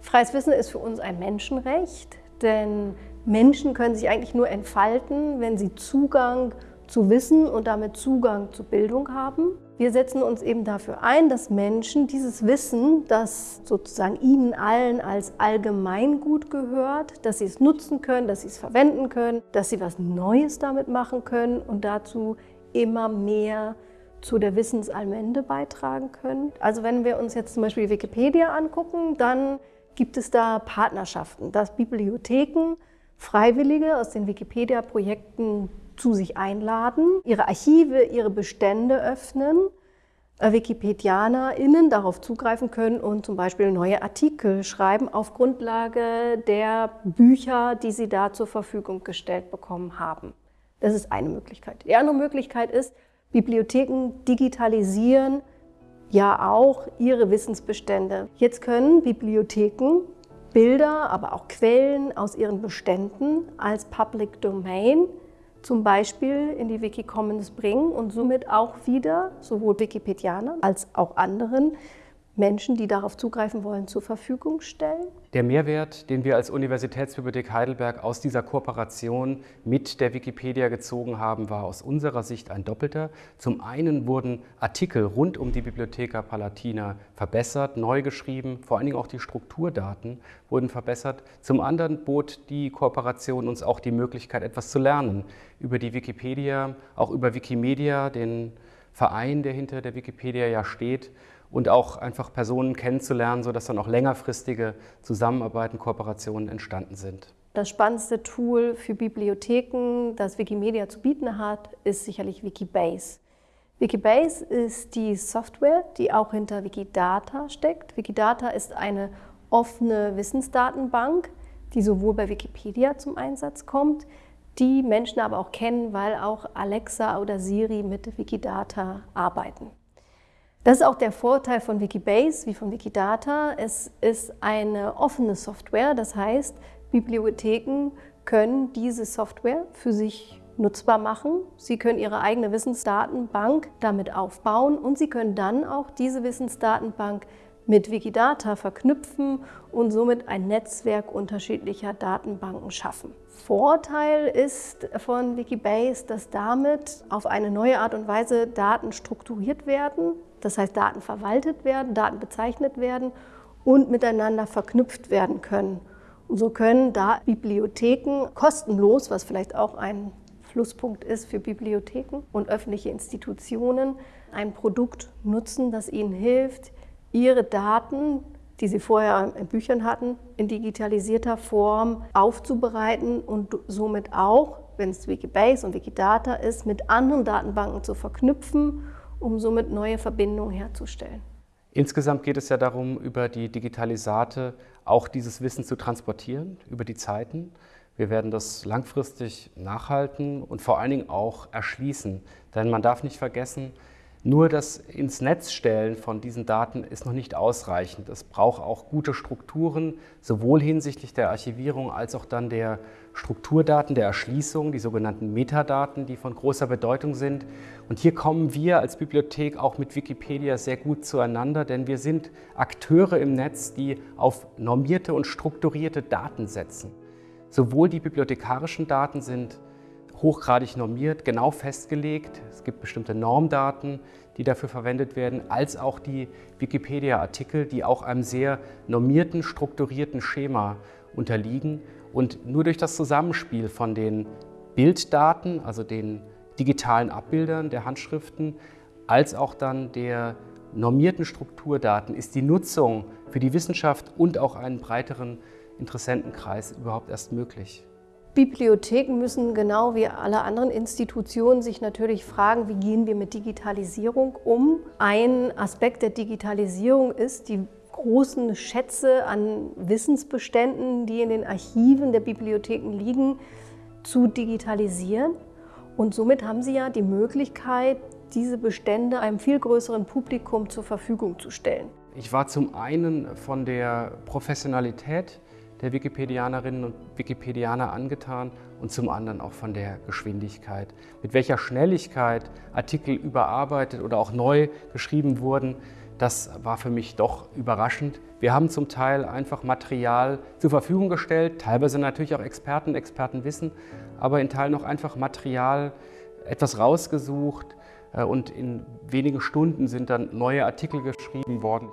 Freies Wissen ist für uns ein Menschenrecht, denn Menschen können sich eigentlich nur entfalten, wenn sie Zugang zu Wissen und damit Zugang zu Bildung haben. Wir setzen uns eben dafür ein, dass Menschen dieses Wissen, das sozusagen ihnen allen als Allgemeingut gehört, dass sie es nutzen können, dass sie es verwenden können, dass sie was Neues damit machen können und dazu immer mehr zu der Wissensallmende beitragen können. Also wenn wir uns jetzt zum Beispiel Wikipedia angucken, dann gibt es da Partnerschaften, dass Bibliotheken Freiwillige aus den Wikipedia-Projekten zu sich einladen, ihre Archive, ihre Bestände öffnen, äh, WikipedianerInnen darauf zugreifen können und zum Beispiel neue Artikel schreiben auf Grundlage der Bücher, die sie da zur Verfügung gestellt bekommen haben. Das ist eine Möglichkeit. Die andere Möglichkeit ist, Bibliotheken digitalisieren ja auch ihre Wissensbestände. Jetzt können Bibliotheken Bilder, aber auch Quellen aus ihren Beständen als Public Domain zum Beispiel in die Wikicommons bringen und somit auch wieder sowohl Wikipedianern als auch anderen Menschen, die darauf zugreifen wollen, zur Verfügung stellen. Der Mehrwert, den wir als Universitätsbibliothek Heidelberg aus dieser Kooperation mit der Wikipedia gezogen haben, war aus unserer Sicht ein doppelter. Zum einen wurden Artikel rund um die Bibliotheca Palatina verbessert, neu geschrieben, vor allen Dingen auch die Strukturdaten wurden verbessert. Zum anderen bot die Kooperation uns auch die Möglichkeit, etwas zu lernen über die Wikipedia, auch über Wikimedia, den Verein, der hinter der Wikipedia ja steht und auch einfach Personen kennenzulernen, sodass dann auch längerfristige Zusammenarbeiten, Kooperationen entstanden sind. Das spannendste Tool für Bibliotheken, das Wikimedia zu bieten hat, ist sicherlich Wikibase. Wikibase ist die Software, die auch hinter Wikidata steckt. Wikidata ist eine offene Wissensdatenbank, die sowohl bei Wikipedia zum Einsatz kommt, die Menschen aber auch kennen, weil auch Alexa oder Siri mit Wikidata arbeiten. Das ist auch der Vorteil von Wikibase wie von Wikidata. Es ist eine offene Software, das heißt, Bibliotheken können diese Software für sich nutzbar machen. Sie können ihre eigene Wissensdatenbank damit aufbauen und sie können dann auch diese Wissensdatenbank mit Wikidata verknüpfen und somit ein Netzwerk unterschiedlicher Datenbanken schaffen. Vorteil ist von Wikibase, dass damit auf eine neue Art und Weise Daten strukturiert werden, das heißt Daten verwaltet werden, Daten bezeichnet werden und miteinander verknüpft werden können. Und so können da Bibliotheken kostenlos, was vielleicht auch ein Flusspunkt ist für Bibliotheken und öffentliche Institutionen, ein Produkt nutzen, das ihnen hilft, ihre Daten, die sie vorher in Büchern hatten, in digitalisierter Form aufzubereiten und somit auch, wenn es Wikibase und Wikidata ist, mit anderen Datenbanken zu verknüpfen, um somit neue Verbindungen herzustellen. Insgesamt geht es ja darum, über die Digitalisate auch dieses Wissen zu transportieren, über die Zeiten. Wir werden das langfristig nachhalten und vor allen Dingen auch erschließen. Denn man darf nicht vergessen, nur das ins Netz stellen von diesen Daten ist noch nicht ausreichend. Es braucht auch gute Strukturen, sowohl hinsichtlich der Archivierung als auch dann der Strukturdaten, der Erschließung, die sogenannten Metadaten, die von großer Bedeutung sind. Und hier kommen wir als Bibliothek auch mit Wikipedia sehr gut zueinander, denn wir sind Akteure im Netz, die auf normierte und strukturierte Daten setzen. Sowohl die bibliothekarischen Daten sind hochgradig normiert, genau festgelegt. Es gibt bestimmte Normdaten, die dafür verwendet werden, als auch die Wikipedia-Artikel, die auch einem sehr normierten, strukturierten Schema unterliegen. Und nur durch das Zusammenspiel von den Bilddaten, also den digitalen Abbildern der Handschriften, als auch dann der normierten Strukturdaten ist die Nutzung für die Wissenschaft und auch einen breiteren Interessentenkreis überhaupt erst möglich. Bibliotheken müssen genau wie alle anderen Institutionen sich natürlich fragen, wie gehen wir mit Digitalisierung um. Ein Aspekt der Digitalisierung ist die großen Schätze an Wissensbeständen, die in den Archiven der Bibliotheken liegen, zu digitalisieren. Und somit haben Sie ja die Möglichkeit, diese Bestände einem viel größeren Publikum zur Verfügung zu stellen. Ich war zum einen von der Professionalität der Wikipedianerinnen und Wikipedianer angetan und zum anderen auch von der Geschwindigkeit. Mit welcher Schnelligkeit Artikel überarbeitet oder auch neu geschrieben wurden, Das war für mich doch überraschend. Wir haben zum Teil einfach Material zur Verfügung gestellt, teilweise natürlich auch Experten, Expertenwissen, aber in Teilen auch einfach Material, etwas rausgesucht äh, und in wenigen Stunden sind dann neue Artikel geschrieben worden.